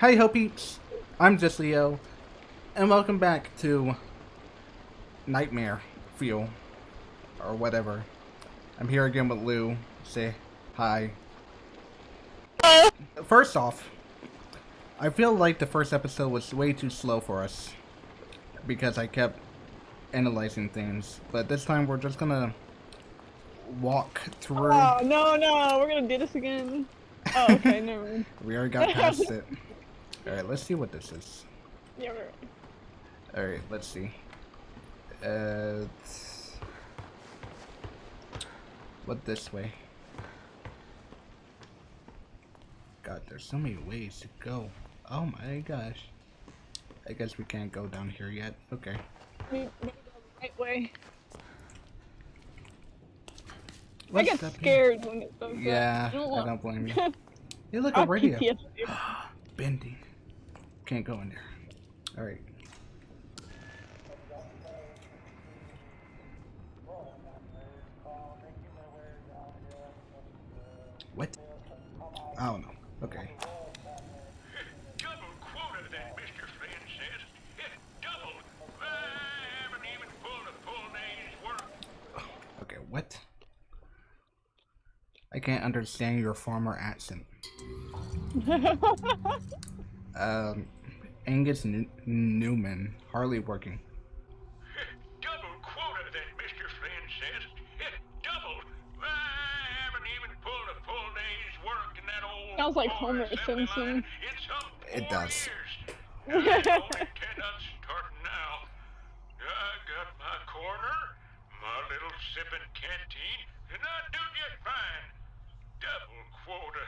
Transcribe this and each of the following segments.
Hey ho peeps, I'm just Leo, and welcome back to Nightmare Fuel, or whatever. I'm here again with Lou. Say hi. First off, I feel like the first episode was way too slow for us, because I kept analyzing things, but this time we're just gonna walk through. Oh no no, we're gonna do this again. Oh okay, never mind. We already got past it. Alright, let's see what this is. Yeah, right. Alright, let's see. Uh, what this way? God, there's so many ways to go. Oh my gosh. I guess we can't go down here yet. Okay. We, we go the right way. What's I get up here? scared when it does. Yeah, I don't I want- don't blame you. Hey, look, a radio. PTSD. Bending. Can't go in there. Alright. What? I don't know. Okay. Double quota, that Mr. Flynn says. Double. I haven't even pulled a full day's work. Okay, what? I can't understand your former accent. Um, Angus New- Newman, hardly working. Double quota, that Mr. Flynn says. Double. I haven't even pulled a full day's work in that old. Sounds like Homer Simpson. line in some It does. Years. I don't intend on starting now. I got my corner, my little sipping canteen, and I do just fine. Double quota.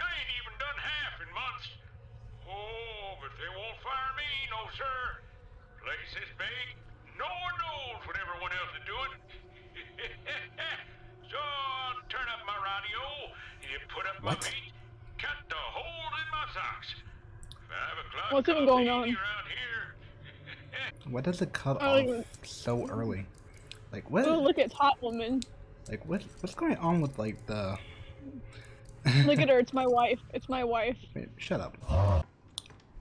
I ain't even done half in months. Oh, but they won't fire me, no sir. Place is big. No one knows what everyone else is doing. so I'll turn up my radio, you put up What? my feet, cut the hole in my socks. Five o'clock. What's even going on? What does it cut off you- so early? Like what? oh, look at Hot Woman. Like what? What's going on with like the? Look at her. It's my wife. It's my wife. Wait, shut up.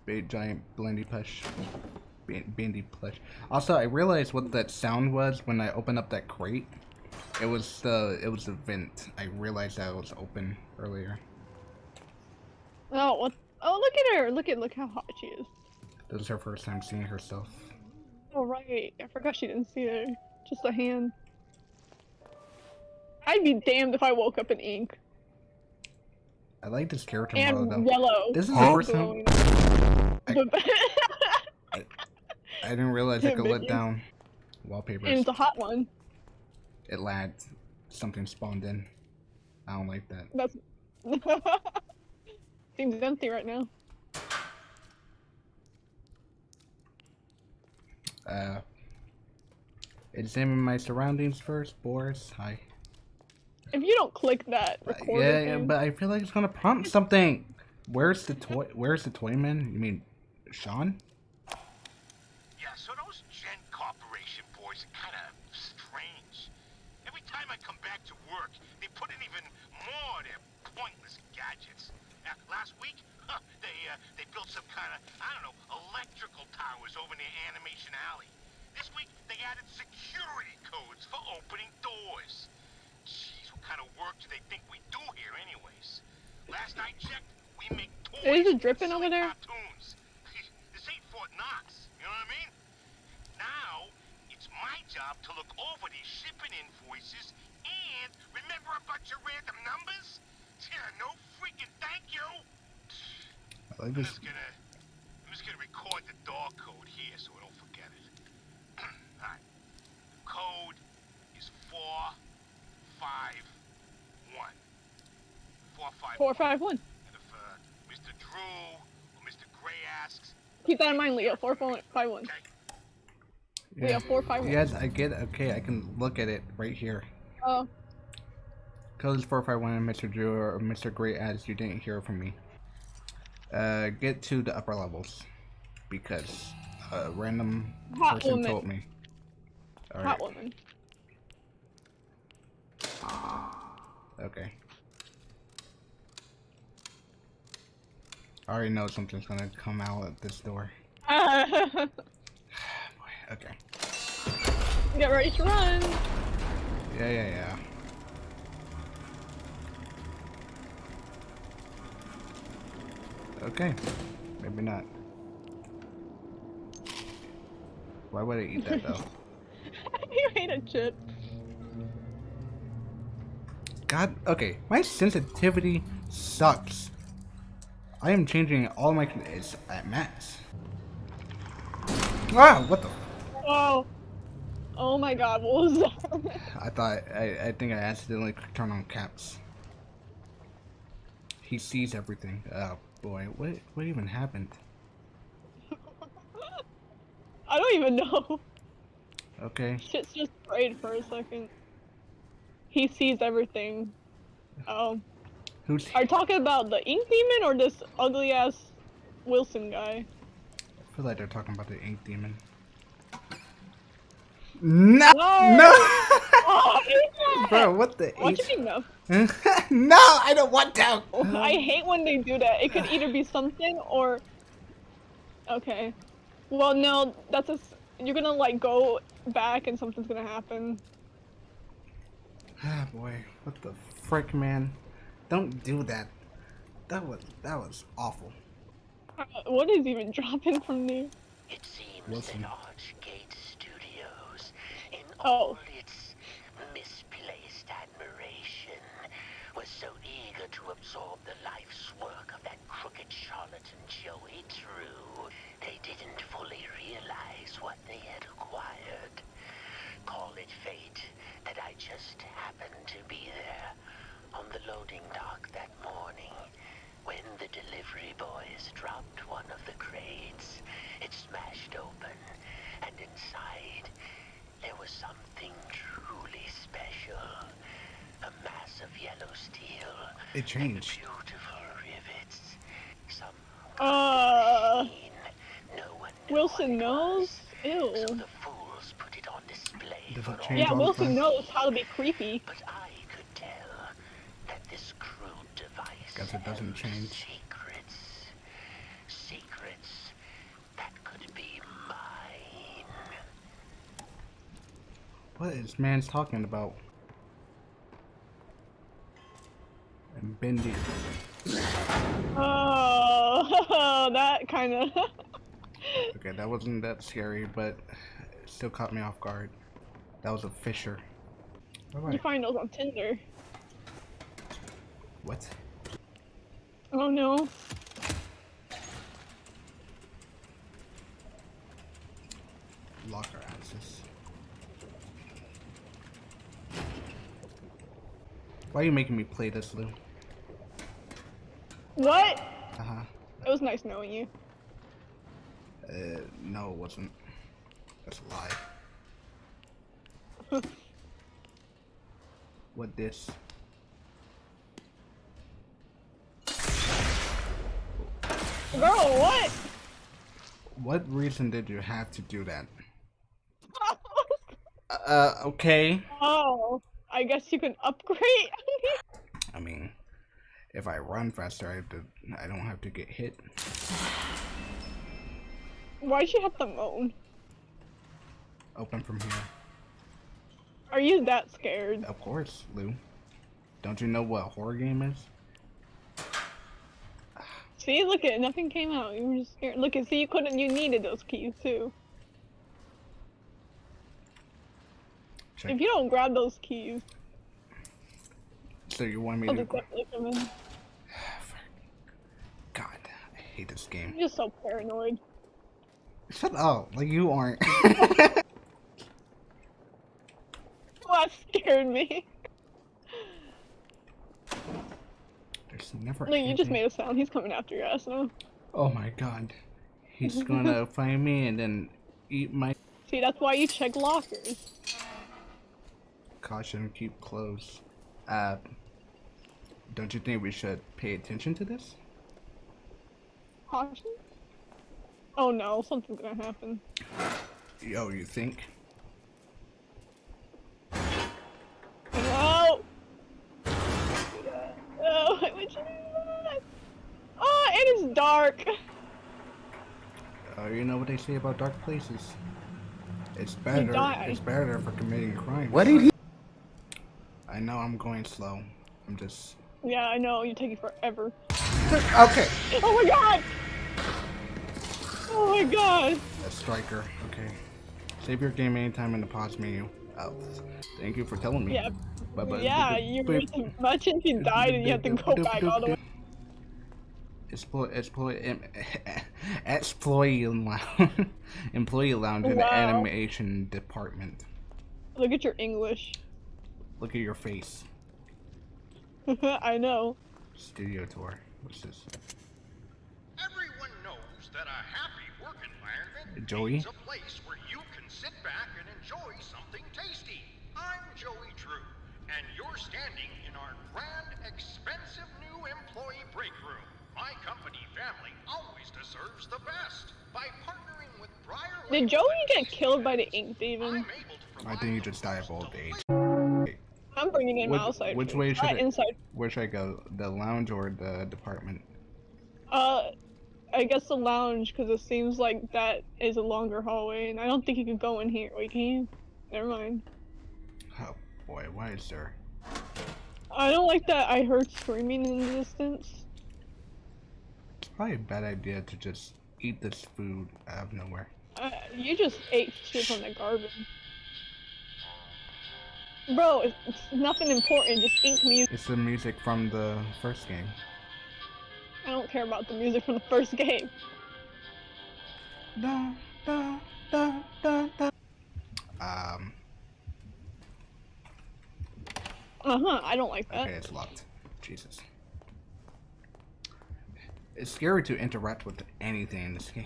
Big giant blendy plush. Bandy plush. Also, I realized what that sound was when I opened up that crate. It was the it was the vent. I realized that it was open earlier. Oh what? Oh look at her. Look at look how hot she is. This is her first time seeing herself. Oh right. I forgot she didn't see her. Just a hand. I'd be damned if I woke up in ink I like this character and model though. yellow. This is the first time glowing. I- But- I didn't realize I could let down wallpapers. and it's a hot one. It lagged. Something spawned in. I don't like that. That's seems empty right now. Uh, examine my surroundings first, Boris. Hi. If you don't click that Uh, record yeah, yeah, but I feel like it's gonna prompt something. Where's the toy? Where's the toy man? You mean Sean? Yeah, so those Gent Corporation boys are kind of strange. Every time I come back to work, they put in even more of their pointless gadgets. Uh, last week, huh, they uh, they built some kind of I don't know electrical towers over near Animation Alley. This week, they added security codes for opening doors. Jeez, what kind of work do they think we do here, anyways? Last I checked, we make toys. Is it dripping over there? Cartoons. this ain't Fort Knox. You know what I mean? Now, it's my job to look over these shipping invoices and remember a bunch of random numbers? Yeah, no freaking thank you. I like I'm just gonna, I'm just gonna record the door code here so I don't forget it. Alright. The code is four, five, one. Four, five, four five one. And if uh, Mr. Drew or Mr. Gray asks, Keep that in mind, Leo. Four four five one. okay, Leo four five one. Yes, I get. Okay, I can look at it right here. Oh, Code is four five one. Mr. Drew or Mr. Gray as you didn't hear from me. Uh, get to the upper levels because a random Hot person woman. told me. All right. hot woman. Okay. I already know something's gonna come out at this door. Boy, okay. Get ready to run. Yeah, yeah, yeah. Okay. Maybe not. Why would I eat that though? you ate a chip. God, okay. My sensitivity sucks. I am changing all my. It's at max. Ah, what the? Oh. Oh my god, what was that? I thought. I, I think I accidentally turned on caps. He sees everything. Oh boy, what what even happened? I don't even know. Okay. Shit's just sprayed for a second. He sees everything. Oh. Who's Are talking about the ink demon or this ugly ass Wilson guy? I feel like they're talking about the ink demon. No, No! no, Oh, I hate that! bro, what the? What you H- mean no? no, I don't want to. I hate when they do that. It could either be something or. Okay. Well, no, that's a. s- You're gonna like go back and something's gonna happen. Ah, boy, what the frick, man? Don't do that. That was that was awful. Uh, what is even dropping from there? It seems Wilson. that Archgate Studios, in Oh. all its misplaced admiration, was so eager to absorb the life's work of that crooked charlatan Joey Drew, they didn't fully realize what they had acquired. Call it fate that I just happened to be there on the loading dock that morning when the delivery boys dropped one of the crates. It smashed open, and inside there was something truly special. A mass of yellow steel It and changed. beautiful rivets. Some Uh, machine. No one knew Wilson knows. was. So Ew. the fools put it on display Does for all Yeah, all Wilson time? knows how to be creepy. but I could tell that this crude device Guess it doesn't held change. secrets. Secrets that could be mine. What is man's talking about? And Bendy. Oh, that kind of. Okay, that wasn't that scary, but it still caught me off guard. That was a fisher. you Alright. find those on Tinder. What? Oh no. Locker access. Why are you making me play this, Lou? What? Uh huh. It was nice knowing you. Uh, no, it wasn't. That's a lie. what this? Girl, what? What reason did you have to do that? Uh, okay. oh, I guess you can upgrade. I mean, if I run faster, I have to. I don't have to get hit. Why'd you have to moan? Open from here. Are you that scared? Of course, Lou. Don't you know what a horror game is? See, look at nothing came out. You were just scared. Look at see, you couldn't. You needed those keys too. Check. If you don't grab those keys, So you want me I'll to? just definitely come in. God, I hate this game. I'm just so paranoid. Shut up! Like you aren't. That scared me. There's never. Look, you just made a sound. He's coming after your ass now. Oh my god. He's gonna find me and then eat my See, that's why you check lockers. Caution. Keep close. Uh, don't you think we should pay attention to this? Caution. Oh no, something's gonna happen. Yo, you think? No. Oh, why would you do that? Oh, it is dark. dark. Uh, you know what they say about dark places? It's better. It's better for committing crimes. What did he? I know I'm going slow. I'm just. Yeah, I know. You're taking forever. Okay. Oh my god! Oh my god! A striker. Okay. Save your game anytime in the pause menu. Oh, thank you for telling me. Yeah. But, but, Yeah, you imagine if you died and you had to go back all the way. Exploit, exploit, em, exploit lounge, employee lounge in the animation department. Look at your English. Look at your face. I know. Studio tour. What's this? Everyone knows that a happy work environment Joey? means a place where you can sit back and enjoy something tasty. I'm Joey Drew, and you're standing in our grand, expensive new employee break room. My company family always deserves the best. By partnering with Briar Did Joey get killed by the ink demon? I'm able to I provide think you just die of old age. I'm bringing in Which- my outside. which food. way should it- inside. Where should I go? The lounge or the department? Uh, I guess the lounge because it seems like that is a longer hallway, and I don't think you can go in here. Wait, can you? Never mind. Oh boy, why is there? I don't like that. I heard screaming in the distance. It's probably a bad idea to just eat this food out of nowhere. Uh, you just ate shit from the garbage. Bro, it's, it's nothing important. Just ink music. It's the music from the first game. I don't care about the music from the first game. Da, da, da, da, da. Um, Uh huh. I don't like that. okay, it's locked. Jesus. It's scary to interact with anything in this game.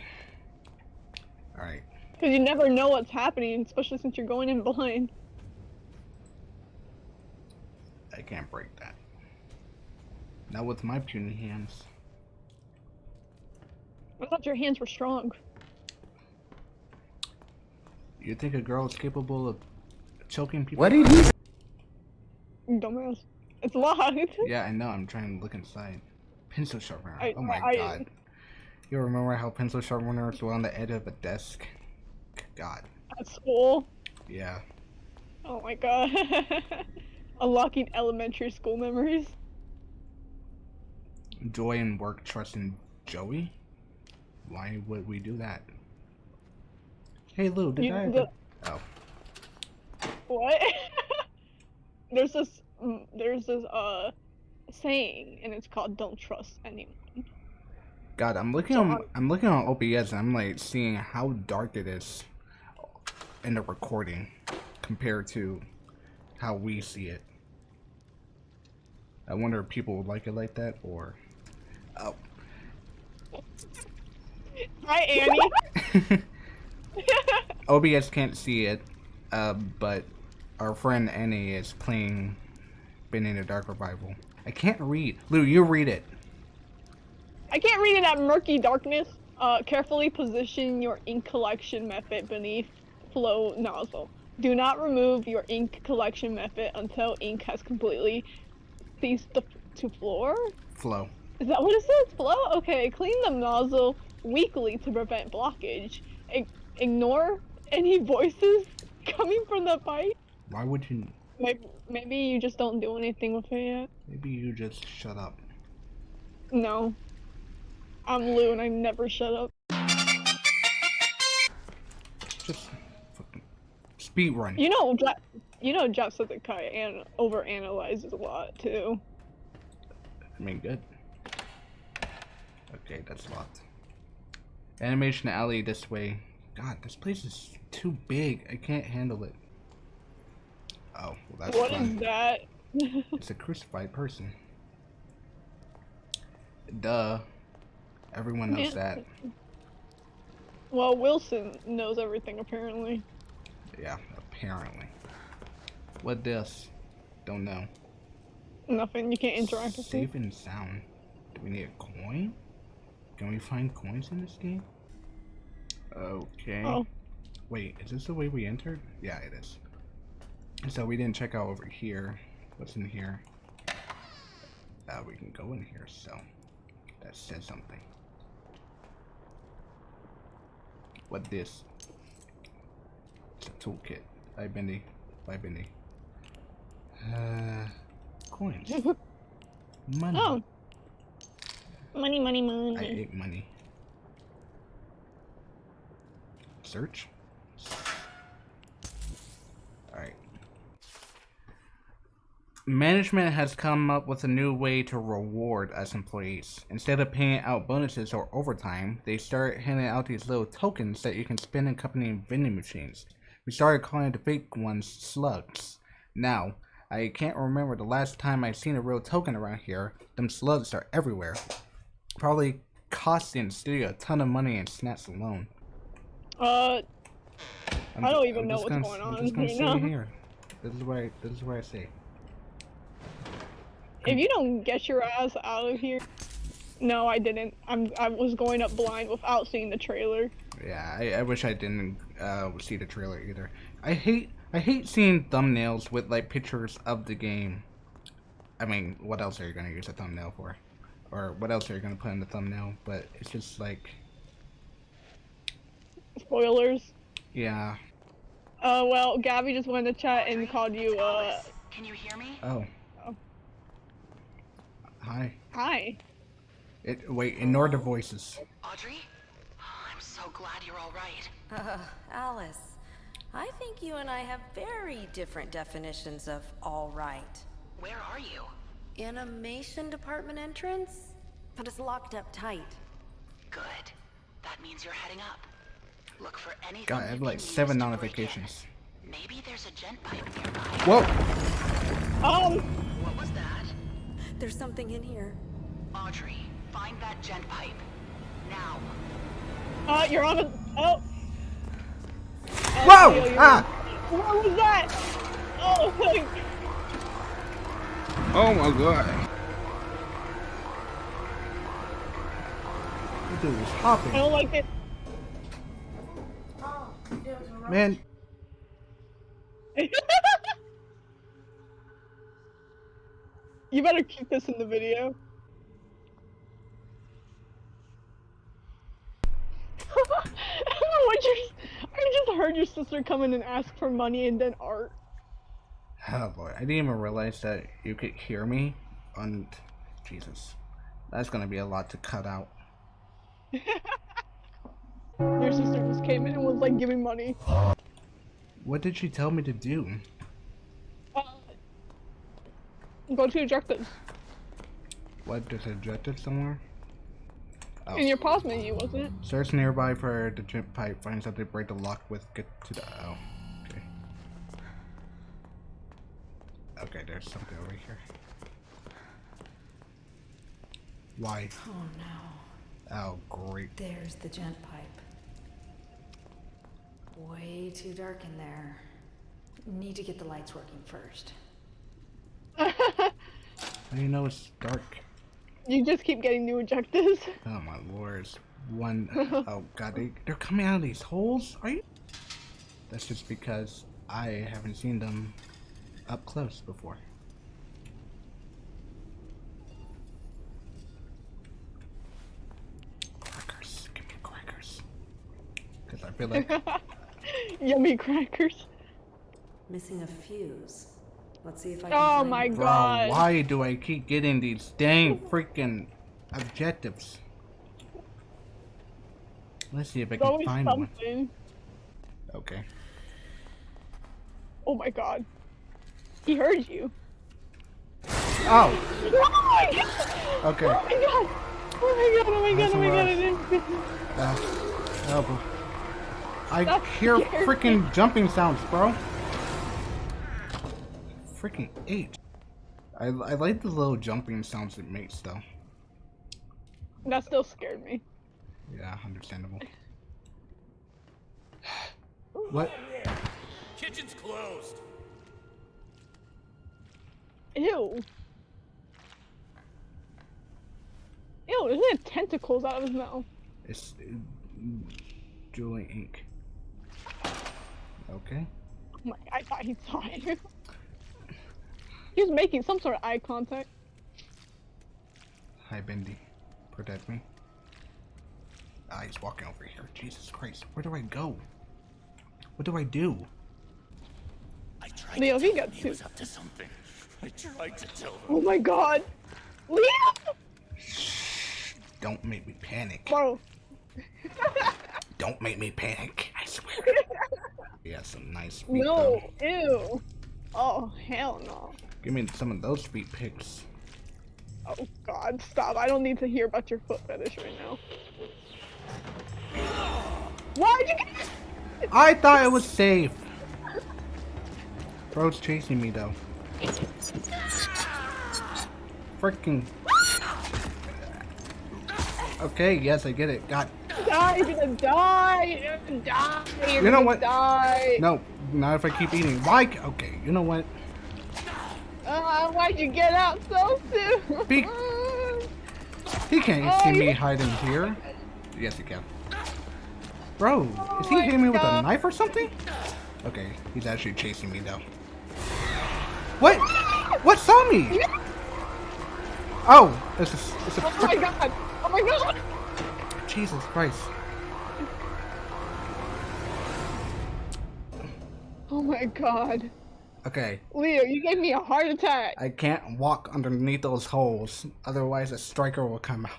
Alright, Because you never know what's happening, especially since you're going in blind. I can't break that. Not with my puny hands. I thought your hands were strong. You think a girl is capable of choking people? What did he? You Dumbass. It's locked. Yeah, I know. I'm trying to look inside. Pencil sharpener. I- oh my I- god. You remember how pencil sharpeners were on the edge of a desk? God. At school. Yeah. Oh my god. Unlocking elementary school memories. Joy and work trust in Joey? Why would we do that? Hey Lou, did You- I the- Oh. What? there's this mm, there's this uh saying and it's called don't trust anyone. God, I'm looking So on I'm- I'm looking on OBS and I'm like seeing how dark it is in the recording compared to how we see it. I wonder if people would like it like that or Oh. Hi Annie. OBS can't see it, uh, but our friend Annie is playing Bendy and the Dark Revival. I can't read. Lou, you read it. I can't read in that murky darkness. Uh, carefully position your ink collection method beneath flow nozzle. Do not remove your ink collection method until ink has completely ceased to, to floor. Flow. Is that what it says? Flow? Okay, clean the nozzle weekly to prevent blockage. Ig- ignore any voices coming from the pipe. Why would you? Maybe, maybe you just don't do anything with it yet. Maybe you just shut up. No. I'm Lou and I never shut up. Speed run. You know, Ja- you know, Jacksepticeye and overanalyzes a lot too. I mean, good. Okay, that's locked. Animation alley this way. God, this place is too big. I can't handle it. Oh, well, that's What is fun. that? It's a crucified person. Duh. Everyone knows that. well, Wilson knows everything apparently. Yeah, apparently. What this? Don't know. Nothing. You can't interact with it. Safe and sound. Do we need a coin? Can we find coins in this game? Okay. Oh, Wait, is this the way we entered? Yeah, it is. So we didn't check out over here. What's in here? Uh, we can go in here, so that says something. What this? Toolkit. Bye, Bendy. Bye, Bendy. Uh, coins. Money. Oh. Money, money, money. I money. ate money. Search. Alright. Management has come up with a new way to reward us employees. Instead of paying out bonuses or overtime, they start handing out these little tokens that you can spend in company vending machines. We started calling the fake ones slugs. Now, I can't remember the last time I've seen a real token around here. Them slugs are everywhere probably costing the studio a ton of money in snacks alone. Uh, I'm I don't even I'm know what's gonna, going I'm on just gonna right here. This is where I, this is where I say. if you don't get your ass out of here. No, I didn't. I'm. I was going up blind without seeing the trailer. Yeah, I, I wish I didn't uh, see the trailer either. I hate I hate seeing thumbnails with like pictures of the game. I mean, what else are you gonna use a thumbnail for? Or what else are you gonna put in the thumbnail? But it's just like, Spoilers. yeah. Uh, well, Gabby just went in the chat and called you. Uh, Alice, can you hear me? Oh. Oh. Hi. hi. It wait. Ignore the voices. Audrey? I'm so glad you're all right. Uh, Alice, I think you and I have very different definitions of all right. Where are you? Animation department entrance? But it's locked up tight. Good. That means you're heading up. Look for anything. God, I have like seven to break in. notifications. Maybe there's a gent pipe nearby. Whoa! Oh! What was that? There's something in here. Audrey, find that gent pipe. Now. Uh, you're on a. Oh. Whoa! Theo, Ah! What was that? Oh. Oh my god. This dude is I don't like it. Man, you better keep this in the video. what you I just heard your sister come in and ask for money and then art. oh boy, I didn't even realize that you could hear me on. Jesus, that's gonna be a lot to cut out. Your sister just came in and was like giving money. What did she tell me to do? Uh, go to objectives. What does it ejected somewhere? Oh. In your pause menu, wasn't it? Search nearby for the gent pipe. Find something to break the lock with. Get to the. Oh, okay. Okay, there's something over here. Why? Oh no. Oh, great. There's the gent pipe. Way too dark in there. Need to get the lights working first. How do you know it's dark? You just keep getting new objectives. Oh my lords. One oh god, they, they're coming out of these holes? Are you? That's just because I haven't seen them up close before. Crackers. Give me crackers. Because I feel like Yummy crackers. Missing a fuse. Let's see if I can Oh my it. Bro, God. why do I keep getting these dang freaking objectives? Let's see if I There's can always find one. Okay. Oh my god. He heard you. Oh! Oh my god! Okay. Oh my god! Oh my god, oh my god, That's oh my god, lot. I didn't Uh, oh, bro. I Stop hear scaring freaking jumping sounds, bro. Freaking H. I, I like the little jumping sounds it makes, though. That still scared me. Yeah, understandable. What? Kitchen's closed. Ew. Ew, isn't it tentacles out of his mouth? It's uh, Julie Ink. Okay. Oh my, I thought he saw it. he was making some sort of eye contact. Hi, Bendy. Protect me. Ah, he's walking over here. Jesus Christ. Where do I go? What do I do? I tried Leo, to he tell got him he was up to something. I tried to tell him. Oh my god. Leo! Shh, Don't make me panic. Bro. Don't make me panic. I swear. he has some nice feet, No. though. Ew. Oh, hell no. Give me some of those feet pics. Oh god, stop. I don't need to hear about your foot fetish right now. Why'd you get I thought it was safe. Bro's chasing me though. Freaking. Okay, yes, I get it. God. die? You're gonna die. You're gonna die. You're You know what? Die. No, not if I keep eating. Why? Okay, you know what? Why'd you get out so soon? Be- He can't Oh, see me oh, you- hiding here. Yes, he can. Bro, is he oh my hitting me with a knife or something? Okay, he's actually chasing me though. What? What saw me? Oh, it's a, it's a Oh my god. Oh my god. Jesus Christ. Oh my god. Okay, Leo, you gave me a heart attack. I can't walk underneath those holes, otherwise a striker will come out.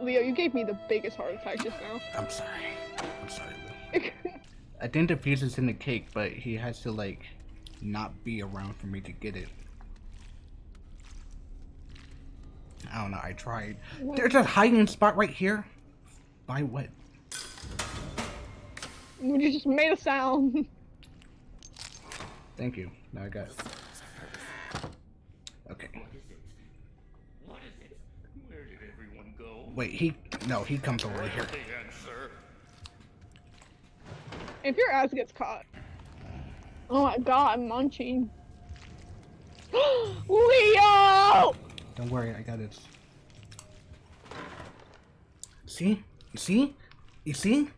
Leo, you gave me the biggest heart attack just now. I'm sorry. I'm sorry. Lou. I think the fuse is in the cake, but he has to like not be around for me to get it. I don't know. I tried. There's a hiding spot right here. By what? you just made a sound. Thank you. Now I got. It. Okay. What is it? Where did everyone go? Wait. He. No. He comes over here. If your ass gets caught. Oh my god, I'm munching. Leo! Don't worry. I got this. See? You see? You see?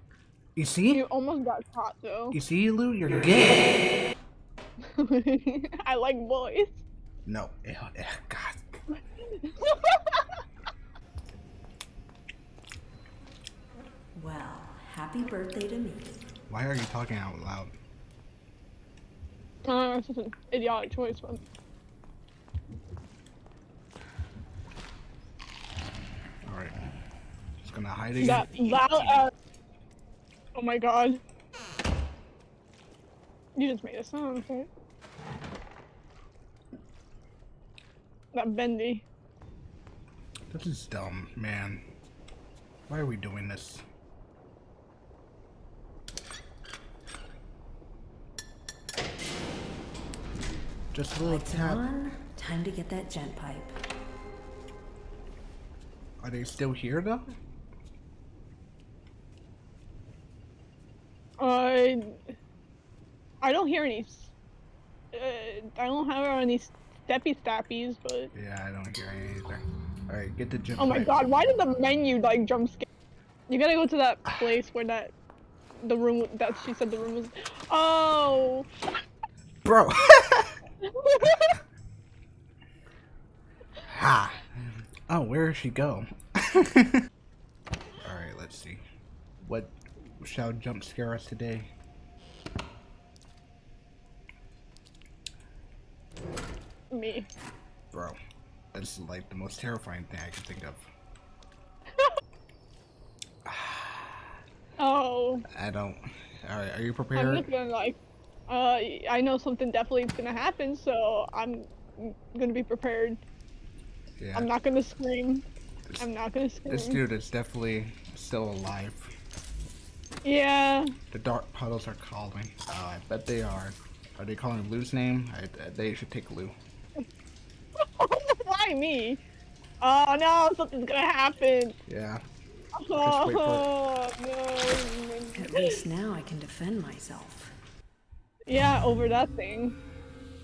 You see? You almost got caught though. You see, Lou? You're gay. I like boys. No. Ew, ew, God. Well, happy birthday to me. Why are you talking out loud? Uh, it's just an idiotic choice, but Alright. Just gonna hide again. that loud uh, Oh my god. You just made a sound, right? That bendy. This is dumb, man. Why are we doing this? Just a little Lights tap. on. Time to get that gent pipe. Are they still here though? Uh, I don't hear any. Uh, I don't have any steppy stappies, but Yeah, I don't hear any either. Alright, get the jump. oh my pipe. god, why did the menu like jump scare? You gotta go to that place where that the room that she said the room was. Oh. Bro! ha! Oh, where did she go? Alright, let's see. What shall jump scare us today? Me. Bro, that's like the most terrifying thing I can think of. Oh. I don't. Alright, are you prepared? I'm just gonna like. Uh, I know something definitely is gonna happen, so I'm gonna be prepared. Yeah. I'm not gonna scream. This, I'm not gonna scream. this dude is definitely still alive. Yeah. The dark puddles are calling. Oh, I bet they are. Are they calling Lou's name? I, they should take Lou. Why me? Oh no, something's gonna happen. Yeah. Oh, wait for it. Oh At least now I can defend myself. Yeah, over that thing.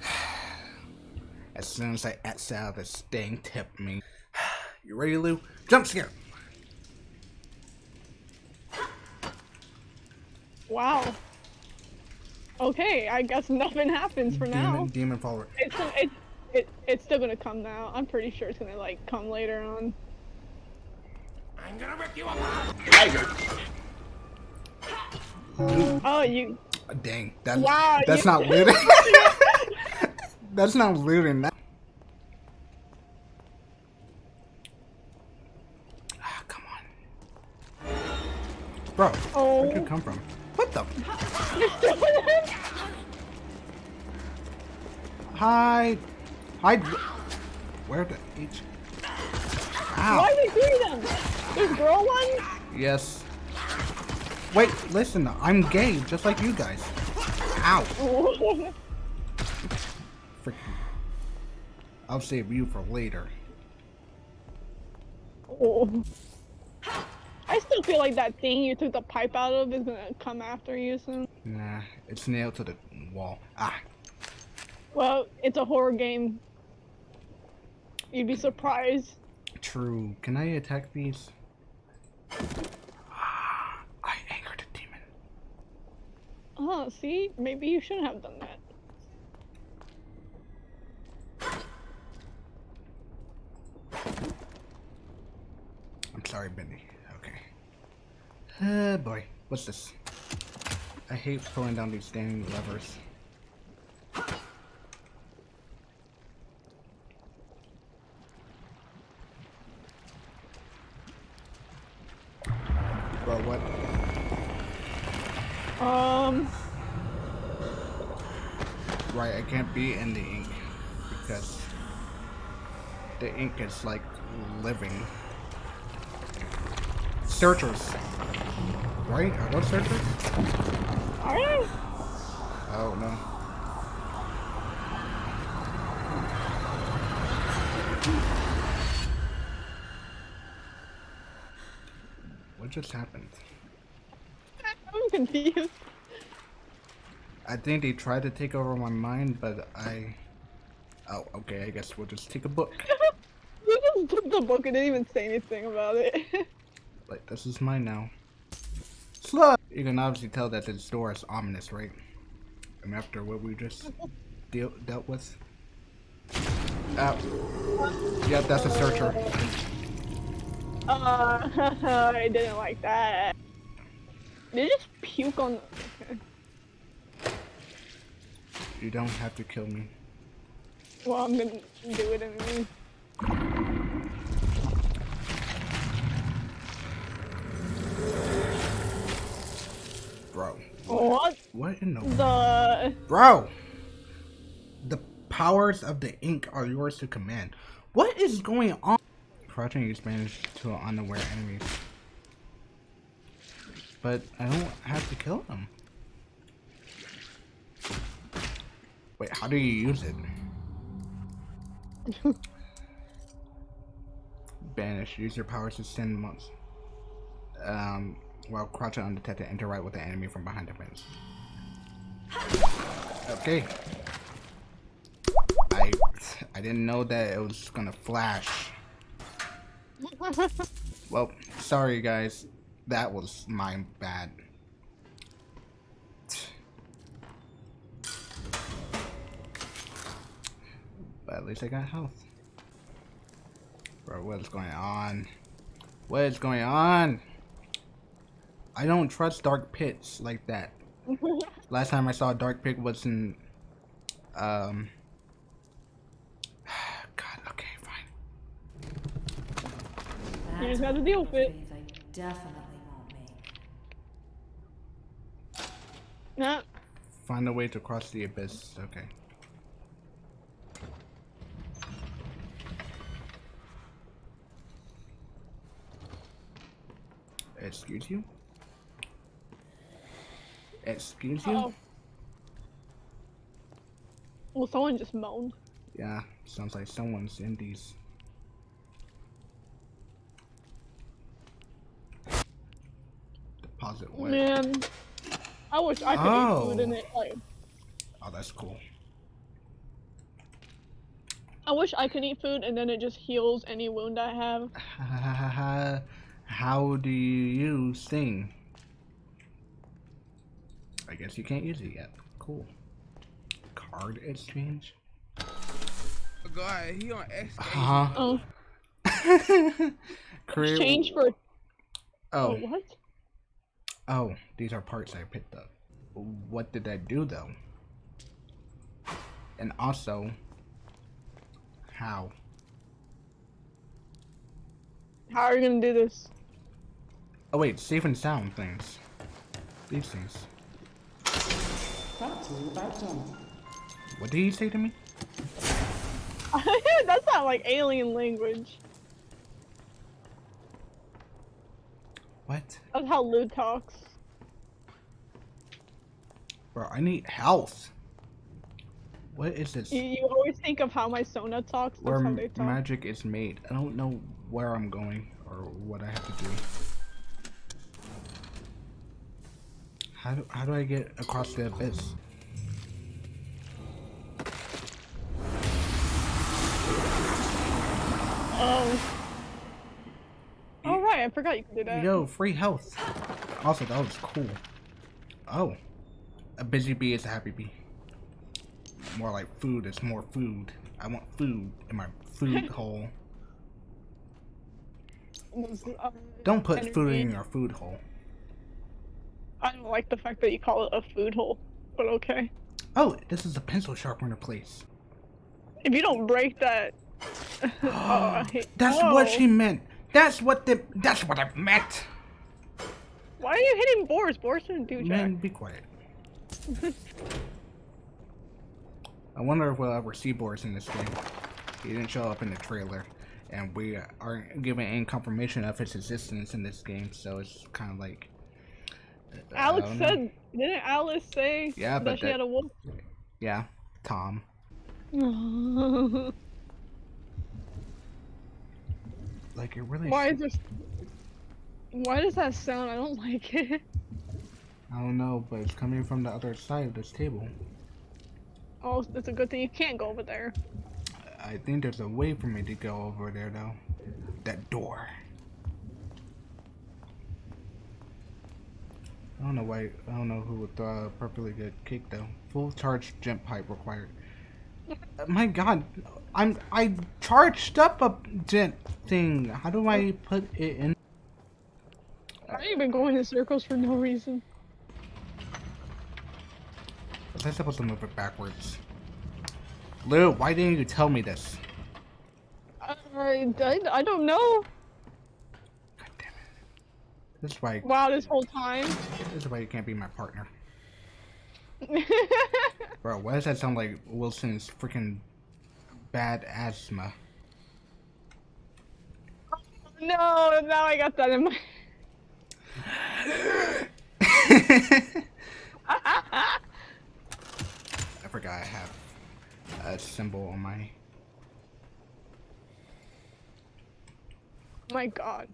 As soon as I X out, this thing tipped me. You ready, Lou? Jump scare! Wow. Okay, I guess nothing happens for now. Demon, demon follower. It's it's it, it's still gonna come now. I'm pretty sure it's gonna like come later on. I'm gonna rip you apart. Tiger. Oh, you. Dang, that, Wow, that's you- not looting. that's not looting. That... Ah, come on. Bro, Oh. where'd you come from? What the? Hi. Hi. Where the H? Ow. Why are they doing them? There's girl ones? Yes. Wait, listen, I'm gay, just like you guys. Ow. Freaking. I'll save you for later. Oh. I still feel like that thing you took the pipe out of is gonna come after you soon. Nah, it's nailed to the wall. Ah, Well, it's a horror game. You'd be surprised. true. Can I attack these? Ah, I angered a demon. Oh, see? Maybe you shouldn't have done that. I'm sorry, Bendy. Okay. Uh, boy. What's this? I hate pulling down these dang levers. Bro, what? Um, Right, I can't be in the ink because the ink is like living. Searchers. Right? Are those searchers? alright. Oh no. What just happened? I'm confused. I think they tried to take over my mind, but I. Oh, okay. I guess we'll just take a book. Just took the book and didn't even say anything about it. Like this is mine now. Slug. You can obviously tell that this door is ominous, right? And after what we just deal dealt with. Uh, yeah, that's a searcher. uh, I didn't like that. They just puke on. You don't have to kill me. Well, I'm gonna do it anyway. Bro. What What in the the? Bro! The powers of the ink are yours to command. What is going on? Crouching use banish to unaware enemies. But I don't have to kill them. Wait, how do you use it? Banish. Use your powers to send months. Um, while crouching undetected, interact with the enemy from behind the fence. Okay. I I didn't know that it was gonna flash. Well, sorry guys. That was my bad. But at least I got health. Bro, what is going on? What is going on? I don't trust dark pits like that. Last time I saw a dark pit was in um God, okay, fine. You just gotta deal with it. I definitely won't make. Nah. Find a way to cross the abyss. Okay. Excuse you? Excuse you? Oh. Well, someone just moaned. Yeah, sounds like someone's in these. Deposit what? Man, I wish I could eat oh. food in Oh. it. Like, Oh, that's cool. I wish I could eat food and then it just heals any wound I have. How do you sing? I guess you can't use it yet. Cool. Card exchange? God, he on X. Huh? Oh, Create, exchange for Oh, what? oh, these are parts I picked up. What did I do though? And also, how? How are you gonna do this? Oh wait, safe and sound things. These things. Brought to you by Gent. What did he say to me? That's not like alien language. What? That's how Lou talks. Bro, I need health. What is this? You, you always think of how my Sona talks. That's Where how they talk. magic is made. I don't know where I'm going or what I have to do. How do, how do I get across the abyss? Oh. All right, I forgot you could do that. Yo, free health. Also, that was cool. Oh. A busy bee is a happy bee. More like food is more food. I want food in my food hole. Uh, Don't put food in your food hole. I don't like the fact that you call it a food hole, but okay. Oh, this is a pencil sharpener place. If you don't break that. oh, That's what she meant. That's what the. That's what I meant. Why are you hitting Boris? Boris didn't do jack. Man, be quiet. I wonder if we'll ever see Boris in this game. He didn't show up in the trailer, and we aren't given any confirmation of his existence in this game, so it's kind of like. Alex know. said, didn't Alice say Yeah, that she that- had a wolf? Yeah, Tom. Like it really. Why is this? Why does that sound? I don't like it. I don't know, but it's coming from the other side of this table. Oh, it's a good thing you can't go over there. I think there's a way for me to go over there though. That door. I don't know why. I don't know who would throw a perfectly good cake though. Full charge jump pipe required. Uh, My God, I'm I charged up a gent thing. How do I put it in? You been going in circles for no reason? Was I supposed to move it backwards? Lou, why didn't you tell me this? I, I, I don't know. God damn it. This is why. Wow, this whole time. This is why you can't be my partner. Bro, why does that sound like Wilson's freaking bad asthma? no, now I got that in my. I forgot I have a symbol on my. my God.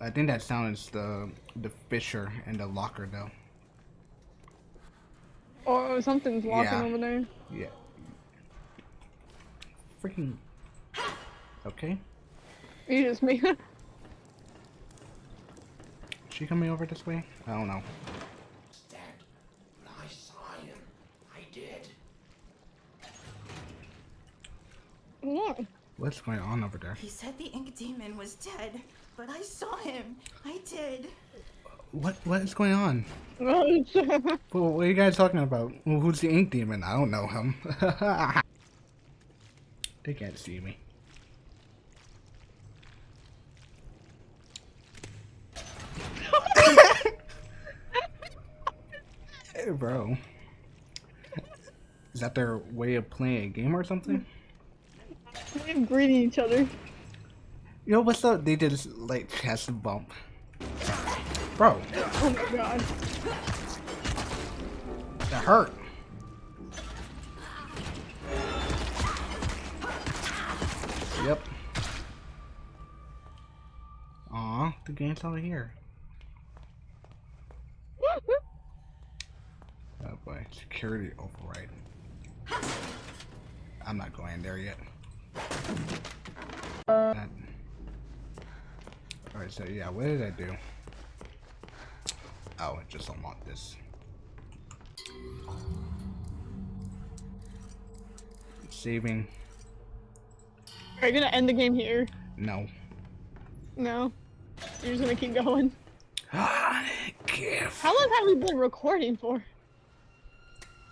I think that sound is the the Fisher and the locker though. Oh, oh something's locking Yeah. over there. Yeah. Freaking. Okay. You just made. She coming over this way? I don't know. Dad, I saw him. I did. what? What's going on over there? He said the ink demon was dead, but I saw him. I did. What what is going on? Well, what are you guys talking about? Well, who's the ink demon? I don't know him. they can't see me. hey, bro. Is that their way of playing a game or something? They're greeting each other. You know what's up? They just like chest bump. Bro, Oh my god. that hurt. Yep. Aw, the game's over here. Oh boy, security override. I'm not going there yet. Alright, so yeah, what did I do? Oh, I just unlocked this. Saving. Are you gonna end the game here? No. No. You're just gonna keep going. How long have we been recording for?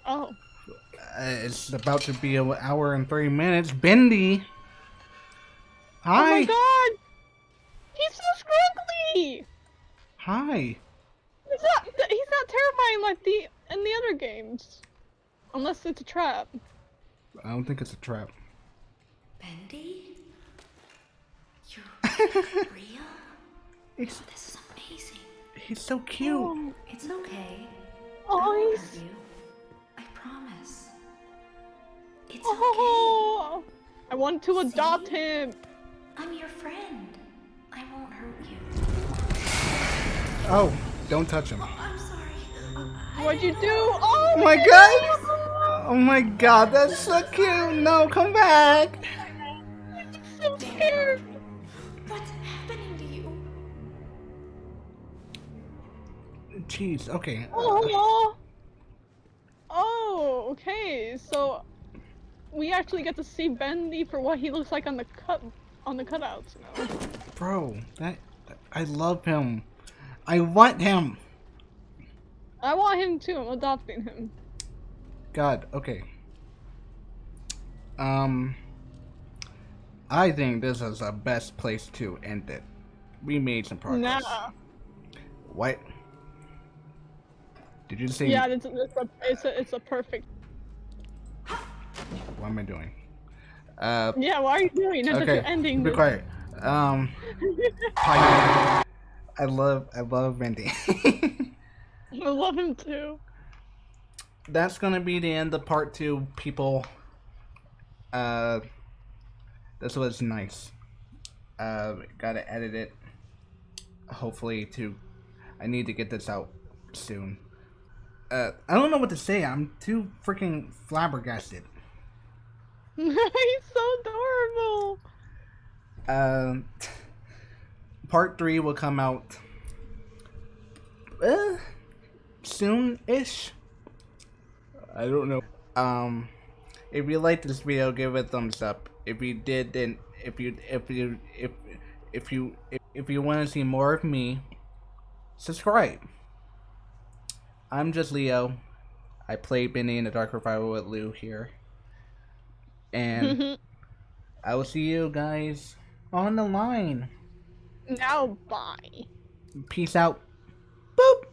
Oh. Uh, it's about to be an hour and three minutes. Bendy. Hi! Oh my god! He's so scrunkly! Hi. He's not he's not terrifying like the in the other games. Unless it's a trap. I don't think it's a trap. Bendy? You're real? He's, This is amazing. he's so cute. Oh, It's okay. Oh, he's hurt you. It's okay. oh, I want to adopt him. I'm your friend. I won't hurt you. Oh, don't touch him. I'm sorry. Uh, What'd you do? Oh Oh my god! Oh my god, that's so cute! No, come back! I'm so scared. What's happening to you? Jeez, okay. Oh. Oh, okay. So we actually get to see Bendy for what he looks like on the cut on the cutouts now. Bro, that I love him. I want him. I want him too. I'm adopting him. God, okay. Um I think this is the best place to end it. We made some progress. Nah. What? Did you say Yeah, it's, it's a it's a it's a perfect. What am I doing? Uh Yeah, why are you doing? That's okay. ending. Be this. quiet. Um I love I love Bendy. I love him too. that's gonna be the end of part two, people. Uh, this was nice. Uh, gotta edit it. Hopefully, to. I need to get this out soon. Uh, I don't know what to say. I'm too freaking flabbergasted. He's so adorable. Um, part three will come out. Uh, soon-ish. I don't know. Um, if you liked this video, give it a thumbs up. If you did, then if you if you if if you if, if you want to see more of me, subscribe. I'm just Leo. I play Bendy in the Dark Revival with Lou here, and I will see you guys on the line. now bye. Peace out. Boop.